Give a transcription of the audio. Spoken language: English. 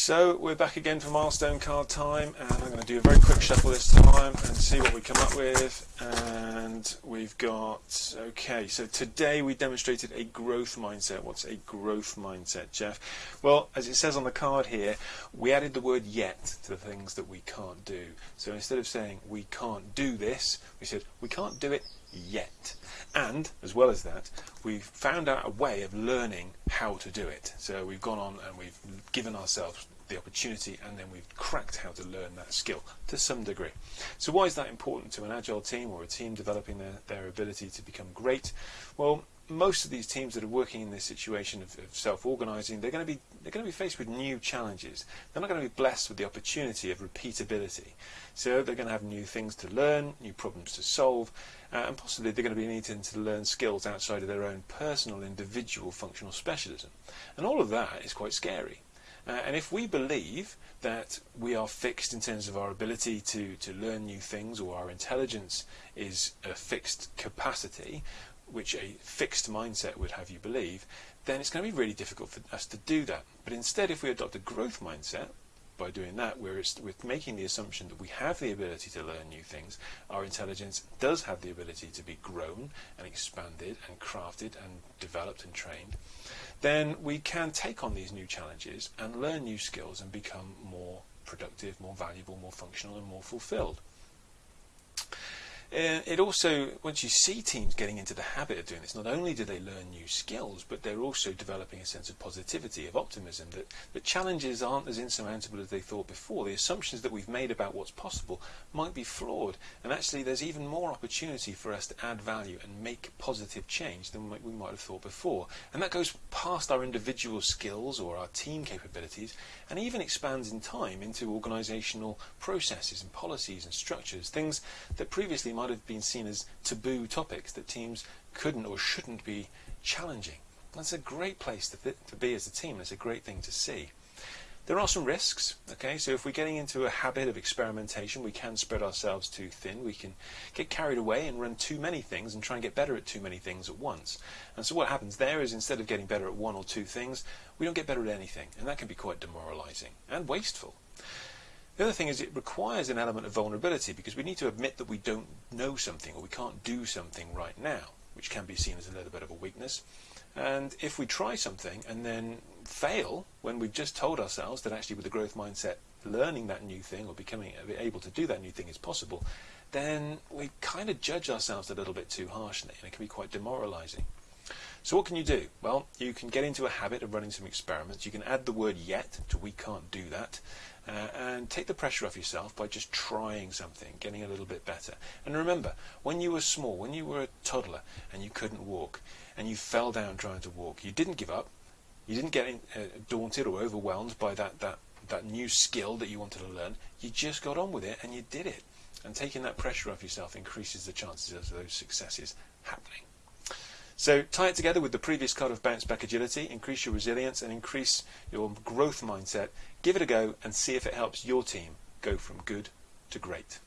So we're back again for milestone card time and I'm going to do a very quick shuffle this time and see what we come up with and we've got okay so today we demonstrated a growth mindset. What's a growth mindset Jeff? Well as it says on the card here we added the word yet to the things that we can't do. So instead of saying we can't do this we said we can't do it yet. And as well as that we've found out a way of learning how to do it so we've gone on and we've given ourselves the opportunity and then we've cracked how to learn that skill to some degree. So why is that important to an agile team or a team developing their, their ability to become great? Well, most of these teams that are working in this situation of, of self-organizing, they're going to be they're going to be faced with new challenges. They're not going to be blessed with the opportunity of repeatability. So they're going to have new things to learn, new problems to solve, uh, and possibly they're going to be needing to learn skills outside of their own personal, individual functional specialism. And all of that is quite scary. Uh, and if we believe that we are fixed in terms of our ability to, to learn new things or our intelligence is a fixed capacity, which a fixed mindset would have you believe, then it's going to be really difficult for us to do that. But instead, if we adopt a growth mindset, by doing that, we're, we're making the assumption that we have the ability to learn new things. Our intelligence does have the ability to be grown and expanded and crafted and developed and trained. Then we can take on these new challenges and learn new skills and become more productive, more valuable, more functional and more fulfilled. Uh, it also, once you see teams getting into the habit of doing this, not only do they learn new skills, but they're also developing a sense of positivity, of optimism, that, that challenges aren't as insurmountable as they thought before. The assumptions that we've made about what's possible might be flawed, and actually there's even more opportunity for us to add value and make positive change than we might have thought before. And that goes past our individual skills or our team capabilities, and even expands in time into organisational processes and policies and structures, things that previously might have been seen as taboo topics that teams couldn't or shouldn't be challenging. That's a great place to, to be as a team. It's a great thing to see. There are some risks, okay, so if we're getting into a habit of experimentation, we can spread ourselves too thin. We can get carried away and run too many things and try and get better at too many things at once. And so what happens there is instead of getting better at one or two things, we don't get better at anything. And that can be quite demoralizing and wasteful. The other thing is it requires an element of vulnerability because we need to admit that we don't know something or we can't do something right now, which can be seen as a little bit of a weakness. And if we try something and then fail when we've just told ourselves that actually with the growth mindset, learning that new thing or becoming able to do that new thing is possible, then we kind of judge ourselves a little bit too harshly and it can be quite demoralizing. So what can you do? Well, you can get into a habit of running some experiments. You can add the word yet to we can't do that. Uh, and take the pressure off yourself by just trying something, getting a little bit better. And remember, when you were small, when you were a toddler and you couldn't walk, and you fell down trying to walk, you didn't give up. You didn't get in, uh, daunted or overwhelmed by that, that, that new skill that you wanted to learn. You just got on with it and you did it. And taking that pressure off yourself increases the chances of those successes happening. So tie it together with the previous card of bounce back agility, increase your resilience and increase your growth mindset. Give it a go and see if it helps your team go from good to great.